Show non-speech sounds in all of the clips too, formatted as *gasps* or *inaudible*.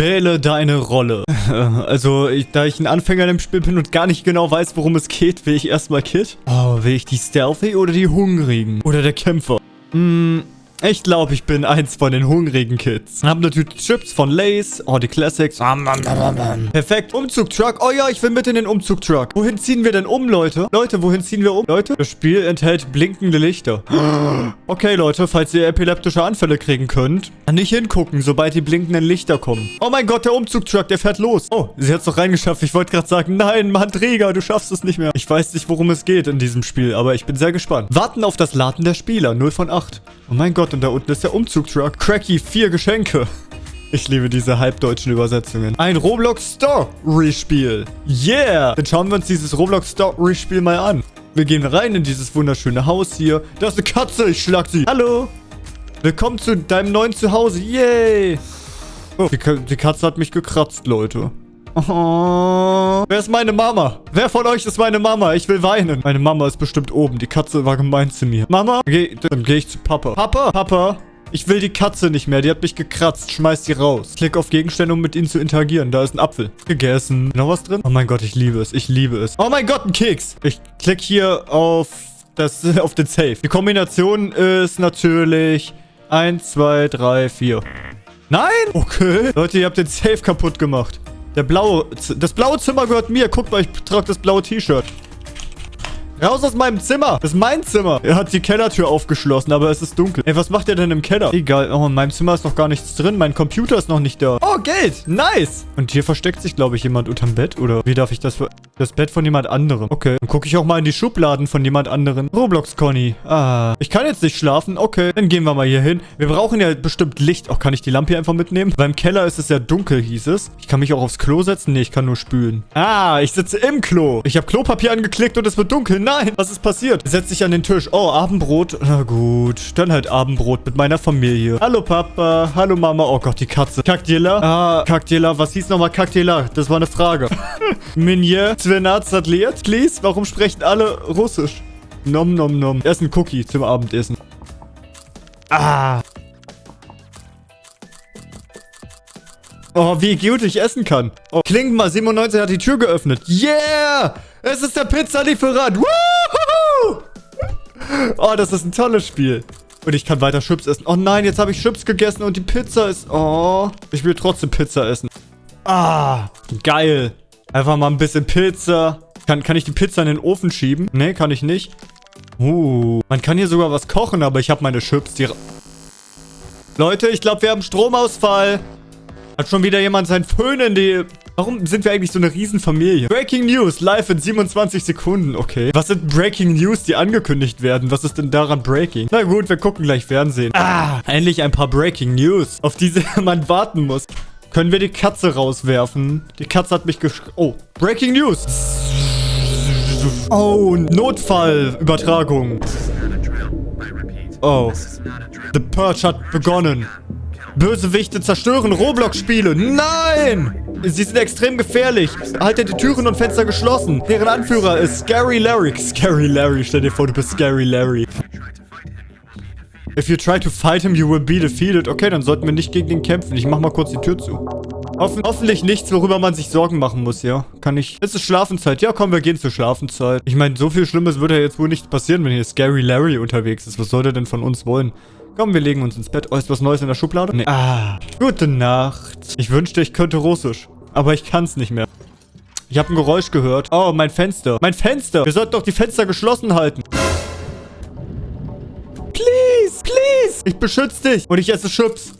Wähle deine Rolle. Also, ich, da ich ein Anfänger im Spiel bin und gar nicht genau weiß, worum es geht, will ich erstmal Kid. Oh, will ich die Stealthy oder die Hungrigen? Oder der Kämpfer? Hm, ich glaube, ich bin eins von den hungrigen Kids. Hab natürlich Chips von Lace. Oh, die Classics. Perfekt. Umzugtruck. Oh ja, ich will mit in den Umzugtruck. Wohin ziehen wir denn um, Leute? Leute, wohin ziehen wir um? Leute, das Spiel enthält blinkende Lichter. *gasps* Okay, Leute, falls ihr epileptische Anfälle kriegen könnt, nicht hingucken, sobald die blinkenden Lichter kommen. Oh mein Gott, der Umzugtruck, der fährt los. Oh, sie hat's doch reingeschafft. Ich wollte gerade sagen, nein, Mann, Träger, du schaffst es nicht mehr. Ich weiß nicht, worum es geht in diesem Spiel, aber ich bin sehr gespannt. Warten auf das Laden der Spieler. 0 von 8. Oh mein Gott, und da unten ist der Umzugtruck. Cracky, vier Geschenke. Ich liebe diese halbdeutschen Übersetzungen. Ein Roblox Story-Spiel. Yeah! Dann schauen wir uns dieses Roblox Story-Spiel mal an. Wir gehen rein in dieses wunderschöne Haus hier. Da ist eine Katze, ich schlag sie. Hallo. Willkommen zu deinem neuen Zuhause. Yay. Oh, die, die Katze hat mich gekratzt, Leute. Oh. Wer ist meine Mama? Wer von euch ist meine Mama? Ich will weinen. Meine Mama ist bestimmt oben. Die Katze war gemein zu mir. Mama? Okay, dann gehe ich zu Papa. Papa? Papa? Ich will die Katze nicht mehr. Die hat mich gekratzt. Schmeiß die raus. Klick auf Gegenstände, um mit ihnen zu interagieren. Da ist ein Apfel. Gegessen. Noch was drin? Oh mein Gott, ich liebe es. Ich liebe es. Oh mein Gott, ein Keks. Ich klick hier auf das, *laughs* auf den Safe. Die Kombination ist natürlich 1, 2, 3, 4. Nein? Okay. Leute, ihr habt den Safe kaputt gemacht. Der blaue... Das blaue Zimmer gehört mir. Guckt mal, ich trage das blaue T-Shirt. Raus aus meinem Zimmer. Das ist mein Zimmer. Er hat die Kellertür aufgeschlossen, aber es ist dunkel. Ey, was macht er denn im Keller? Egal. Oh, in meinem Zimmer ist noch gar nichts drin. Mein Computer ist noch nicht da. Oh, Geld. Nice. Und hier versteckt sich, glaube ich, jemand unterm Bett. Oder wie darf ich das... Das Bett von jemand anderem. Okay. Dann gucke ich auch mal in die Schubladen von jemand anderem. Roblox Conny. Ah. Ich kann jetzt nicht schlafen. Okay. Dann gehen wir mal hier hin. Wir brauchen ja bestimmt Licht. Auch kann ich die Lampe hier einfach mitnehmen? Beim Keller ist es ja dunkel, hieß es. Ich kann mich auch aufs Klo setzen. Nee, ich kann nur spülen. Ah, ich sitze im Klo. Ich habe Klopapier angeklickt und es wird dunkel. Nein. Was ist passiert? Setz dich an den Tisch. Oh, Abendbrot. Na gut. Dann halt Abendbrot mit meiner Familie. Hallo, Papa. Hallo, Mama. Oh Gott, die Katze. Kaktiela. Ah, Kaktiela. Was hieß nochmal Kaktiela? Das war eine Frage. *laughs* Minje. Svenat please? Warum sprechen alle Russisch? Nom nom nom. Essen Cookie zum Abendessen. Ah. Oh, wie gut ich essen kann. Oh, klingt mal, 97 hat die Tür geöffnet. Yeah! Es ist der Pizzalieferant. Woohoo! Oh, das ist ein tolles Spiel. Und ich kann weiter Chips essen. Oh nein, jetzt habe ich Chips gegessen und die Pizza ist... Oh, ich will trotzdem Pizza essen. Ah, geil. Einfach mal ein bisschen Pizza. Kann, kann ich die Pizza in den Ofen schieben? Nee, kann ich nicht. Uh, man kann hier sogar was kochen, aber ich habe meine Chips. Die Leute, ich glaube, wir haben Stromausfall. Hat schon wieder jemand sein Föhn in die... Warum sind wir eigentlich so eine Riesenfamilie? Breaking News, live in 27 Sekunden. Okay. Was sind Breaking News, die angekündigt werden? Was ist denn daran Breaking? Na gut, wir gucken gleich Fernsehen. Ah, endlich ein paar Breaking News, auf diese *laughs* man warten muss. Können wir die Katze rauswerfen? Die Katze hat mich gesch... Oh, Breaking News. Oh, Notfallübertragung. Oh. The Purge hat begonnen. Bösewichte zerstören Roblox-Spiele. Nein! Sie sind extrem gefährlich. Haltet die Türen und Fenster geschlossen. Deren Anführer ist Scary Larry. Scary Larry, stell dir vor, du bist Scary Larry. If you try to fight him, you will be defeated. Okay, dann sollten wir nicht gegen ihn kämpfen. Ich mach mal kurz die Tür zu. Hoffen, hoffentlich nichts, worüber man sich Sorgen machen muss, ja? Kann ich... Es ist Schlafenszeit. Ja, komm, wir gehen zur Schlafenszeit. Ich meine, so viel Schlimmes würde ja jetzt wohl nicht passieren, wenn hier Scary Larry unterwegs ist. Was soll der denn von uns wollen? Komm, wir legen uns ins Bett. Oh, ist was Neues in der Schublade? Nee. Ah, gute Nacht. Ich wünschte, ich könnte Russisch. Aber ich kann's nicht mehr. Ich habe ein Geräusch gehört. Oh, mein Fenster. Mein Fenster. Wir sollten doch die Fenster geschlossen halten. Please, please. Ich beschütze dich. Und ich esse Chips.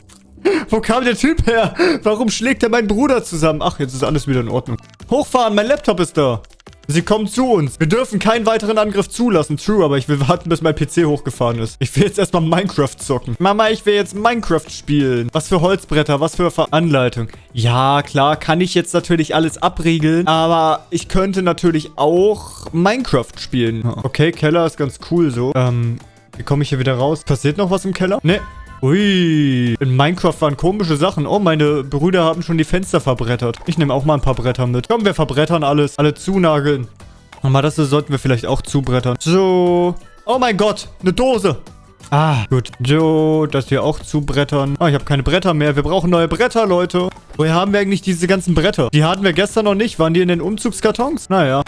Wo kam der Typ her? Warum schlägt er meinen Bruder zusammen? Ach, jetzt ist alles wieder in Ordnung. Hochfahren, mein Laptop ist da. Sie kommen zu uns. Wir dürfen keinen weiteren Angriff zulassen. True, aber ich will warten, bis mein PC hochgefahren ist. Ich will jetzt erstmal Minecraft zocken. Mama, ich will jetzt Minecraft spielen. Was für Holzbretter, was für Anleitung. Ja, klar, kann ich jetzt natürlich alles abriegeln. Aber ich könnte natürlich auch Minecraft spielen. Okay, Keller ist ganz cool so. Ähm, wie komme ich hier wieder raus? Passiert noch was im Keller? Ne. Ui, in Minecraft waren komische Sachen. Oh, meine Brüder haben schon die Fenster verbrettert. Ich nehme auch mal ein paar Bretter mit. Komm, wir verbrettern alles. Alle zunageln. Aber das sollten wir vielleicht auch zubrettern. So. Oh mein Gott, eine Dose. Ah, gut. So, das hier auch zubrettern. Ah, ich habe keine Bretter mehr. Wir brauchen neue Bretter, Leute. Woher haben wir eigentlich diese ganzen Bretter? Die hatten wir gestern noch nicht. Waren die in den Umzugskartons? Naja.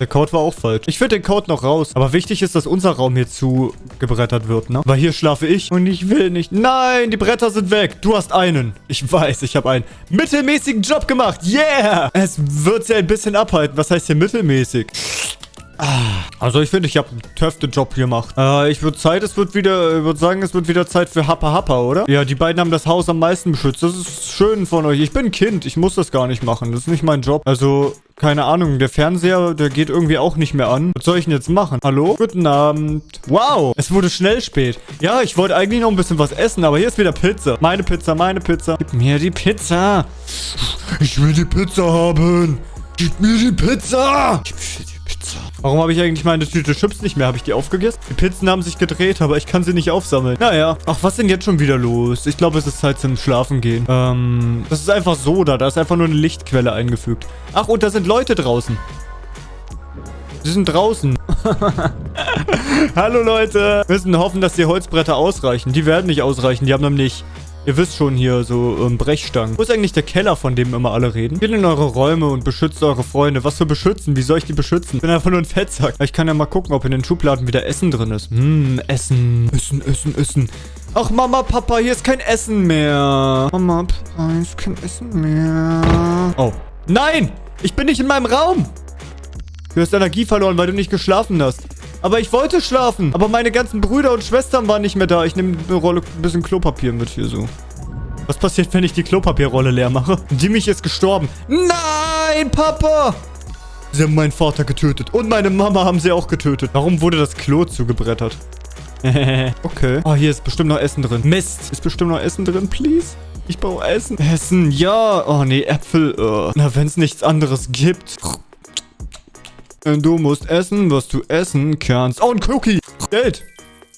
Der Code war auch falsch. Ich finde den Code noch raus. Aber wichtig ist, dass unser Raum hier zugebrettert wird, ne? Weil hier schlafe ich und ich will nicht. Nein, die Bretter sind weg. Du hast einen. Ich weiß, ich habe einen mittelmäßigen Job gemacht. Yeah! Es wird sie ein bisschen abhalten. Was heißt hier mittelmäßig? Also ich finde, ich habe einen töfte Job hier gemacht. Äh, ich würde Zeit, es wird wieder, ich würde sagen, es wird wieder Zeit für Happa Happa, oder? Ja, die beiden haben das Haus am meisten beschützt. Das ist schön von euch. Ich bin ein Kind, ich muss das gar nicht machen. Das ist nicht mein Job. Also, keine Ahnung, der Fernseher, der geht irgendwie auch nicht mehr an. Was soll ich denn jetzt machen? Hallo? Guten Abend. Wow, es wurde schnell spät. Ja, ich wollte eigentlich noch ein bisschen was essen, aber hier ist wieder Pizza. Meine Pizza, meine Pizza. Gib mir die Pizza. Ich will die Pizza haben. Gib mir die Pizza. Ich will die Pizza. Warum habe ich eigentlich meine Tüte Chips nicht mehr? Habe ich die aufgegessen? Die Pizzen haben sich gedreht, aber ich kann sie nicht aufsammeln. Naja. Ach, was denn jetzt schon wieder los? Ich glaube, es ist Zeit zum Schlafen gehen. Ähm, das ist einfach Soda. Da ist einfach nur eine Lichtquelle eingefügt. Ach, und da sind Leute draußen. Sie sind draußen. *laughs* Hallo Leute. Wir müssen hoffen, dass die Holzbretter ausreichen. Die werden nicht ausreichen. Die haben nämlich Ihr wisst schon hier, so ähm, Brechstangen. Wo ist eigentlich der Keller, von dem immer alle reden? Geht in eure Räume und beschützt eure Freunde. Was für beschützen? Wie soll ich die beschützen? Ich bin einfach nur ein Fettsack. Ich kann ja mal gucken, ob in den Schubladen wieder Essen drin ist. Hm, Essen. Essen, Essen, Essen. Ach, Mama, Papa, hier ist kein Essen mehr. Mama, Papa, hier ist kein Essen mehr. Oh. Nein! Ich bin nicht in meinem Raum! Du hast Energie verloren, weil du nicht geschlafen hast. Aber ich wollte schlafen. Aber meine ganzen Brüder und Schwestern waren nicht mehr da. Ich nehme eine Rolle, ein bisschen Klopapier mit hier so. Was passiert, wenn ich die Klopapierrolle leer mache? Die mich ist gestorben. Nein, Papa! Sie haben meinen Vater getötet. Und meine Mama haben sie auch getötet. Warum wurde das Klo zugebrettert? *laughs* okay. Oh, hier ist bestimmt noch Essen drin. Mist. Ist bestimmt noch Essen drin, please? Ich brauche Essen. Essen, ja. Oh, nee, Äpfel. Uh. Na, wenn es nichts anderes gibt. Du musst essen, was du essen kannst. Oh, ein Cookie. Geld.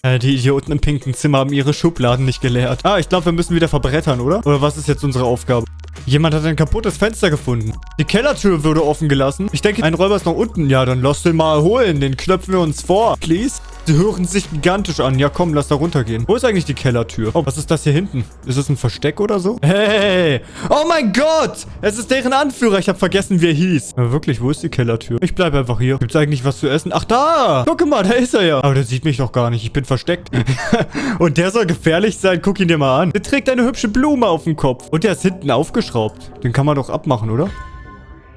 Äh, die Idioten im pinken Zimmer haben ihre Schubladen nicht geleert. Ah, ich glaube, wir müssen wieder verbrettern, oder? Oder was ist jetzt unsere Aufgabe? Jemand hat ein kaputtes Fenster gefunden. Die Kellertür wurde offen gelassen. Ich denke, ein Räuber ist noch unten. Ja, dann lass den mal holen. Den knöpfen wir uns vor. Please? Sie hören sich gigantisch an. Ja, komm, lass da runtergehen. Wo ist eigentlich die Kellertür? Oh, was ist das hier hinten? Ist das ein Versteck oder so? Hey! Oh mein Gott! Es ist deren Anführer. Ich habe vergessen, wie er hieß. Ja, wirklich, wo ist die Kellertür? Ich bleibe einfach hier. Gibt es eigentlich was zu essen? Ach, da! Guck mal, da ist er ja. Aber der sieht mich doch gar nicht. Ich bin versteckt. *laughs* Und der soll gefährlich sein. Guck ihn dir mal an. Der trägt eine hübsche Blume auf dem Kopf. Und der ist hinten aufgeschraubt. Den kann man doch abmachen, oder?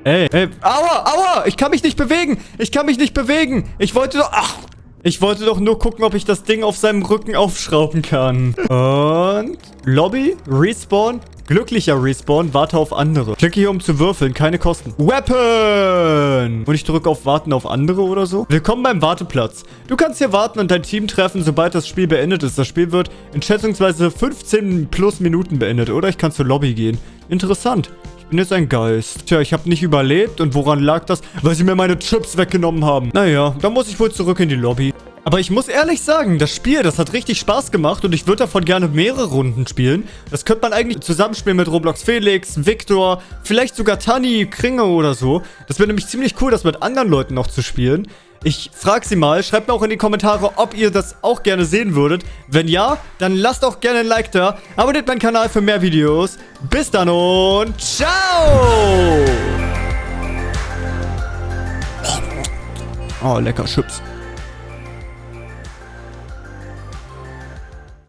Ey, ey, aua, aua, ich kann mich nicht bewegen. Ich kann mich nicht bewegen. Ich wollte doch, ach, ich wollte doch nur gucken, ob ich das Ding auf seinem Rücken aufschrauben kann. Und Lobby, Respawn, glücklicher Respawn, warte auf andere. Klicke hier, um zu würfeln, keine Kosten. Weapon! Und ich drücke auf Warten auf andere oder so. Willkommen beim Warteplatz. Du kannst hier warten und dein Team treffen, sobald das Spiel beendet ist. Das Spiel wird in schätzungsweise 15 plus Minuten beendet. Oder ich kann zur Lobby gehen. Interessant bin jetzt ein Geist. Tja, ich habe nicht überlebt. Und woran lag das? Weil sie mir meine Chips weggenommen haben. Naja, dann muss ich wohl zurück in die Lobby. Aber ich muss ehrlich sagen, das Spiel, das hat richtig Spaß gemacht und ich würde davon gerne mehrere Runden spielen. Das könnte man eigentlich zusammenspielen mit Roblox Felix, Victor, vielleicht sogar Tani, Kringe oder so. Das wäre nämlich ziemlich cool, das mit anderen Leuten noch zu spielen. Ich frage sie mal. Schreibt mir auch in die Kommentare, ob ihr das auch gerne sehen würdet. Wenn ja, dann lasst auch gerne ein Like da. Abonniert meinen Kanal für mehr Videos. Bis dann und ciao! Oh, lecker Chips.